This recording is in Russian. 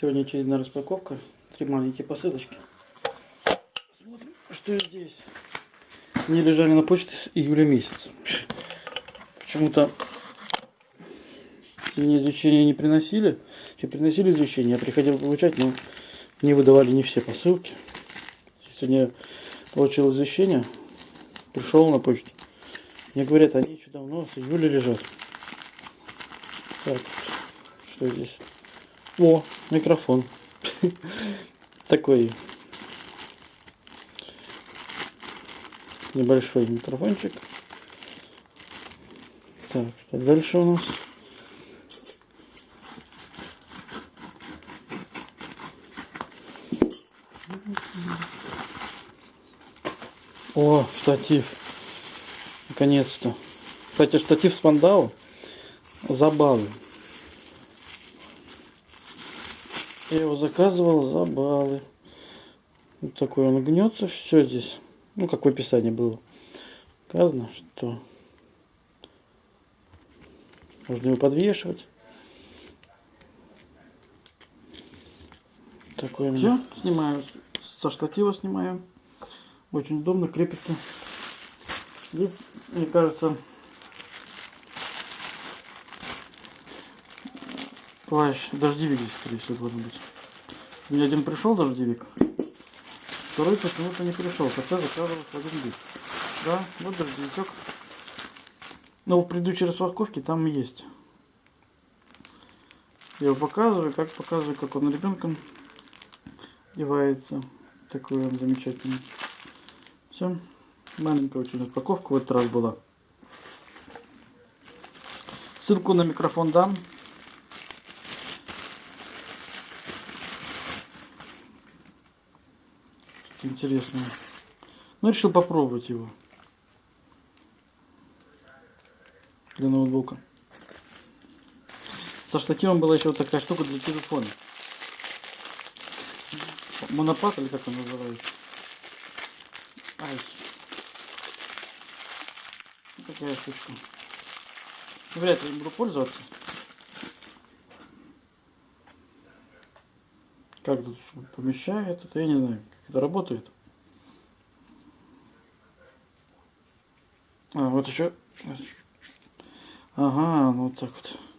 Сегодня очередная распаковка. Три маленькие посылочки. Смотрим, что здесь. Они лежали на почте с июля месяца. Почему-то мне извещения не приносили. Че, приносили извещения, я приходил получать, но не выдавали не все посылки. Сегодня я получил извещение, пришел на почту. Мне говорят, они еще давно, с июля лежат. Так, что здесь? О, микрофон. Такой небольшой микрофончик. Так, что дальше у нас? О, штатив. Наконец-то. Кстати, штатив с Пандау. Забавы. Я его заказывал за баллы. Вот такой он гнется. Все здесь. Ну, как в описании было. Сказано, что можно его подвешивать. Такой. Все, снимаю. Со штатива снимаю. Очень удобно, крепится. Здесь, мне кажется, плащ, дождевик здесь, скорее всего, должен быть. У меня один пришел дождевик, второй почему-то не пришел, хотя заказывал один бит. Да, вот дождевичок. Но в предыдущей распаковке там есть. Я его показываю, как показываю, как он ребенком одевается. Такой он замечательный. Все. Маленькая очень распаковка в этот раз была. Ссылку на микрофон дам. Интересно. Ну, решил попробовать его. Для ноутбука. Со штативом была еще вот такая штука для телефона. Монопад или как он называется? Ай. Такая штучка. Вряд ли буду пользоваться. Как тут помещает, это я не знаю, это работает. А, вот еще. Ага, вот так вот.